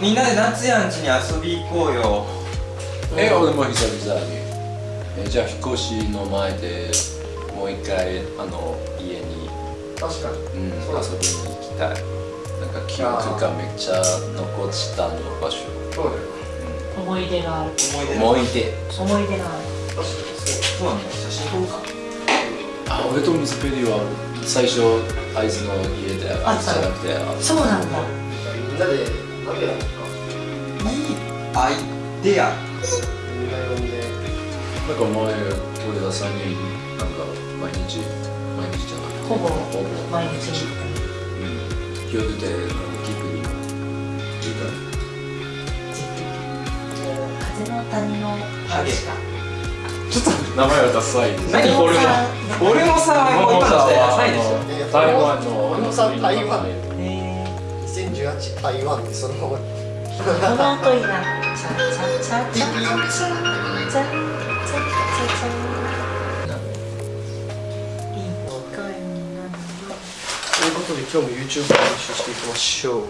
みんなで夏やんちに遊び行こうよ。え俺も久々に。えじゃあ引っ越しの前でもう一回あの家に、確かに。うん、遊びに行きたい。なんか記憶がめっちゃ残ったの場所、そうだよ。思い出がある。思い出。思い出。思い出がある。確かに。そそうなんだ。写真撮ろうか。あ俺とミスペリは最初あいつの家であいつじゃなくてあそうなんだアイデア。みんな呼んでなんか前俺ら3人なんか毎日毎日じゃない。ほぼ。ほぼ毎日。にうん。夜でなんかキープに。いいか風の谷のハゲちょっと名前はダサい何これは俺もさ今の時代ダサいで台湾の俺もさ台湾。へー。2018台湾ってそのまま。この後いいなということで今日も YouTube を練習していきましょう。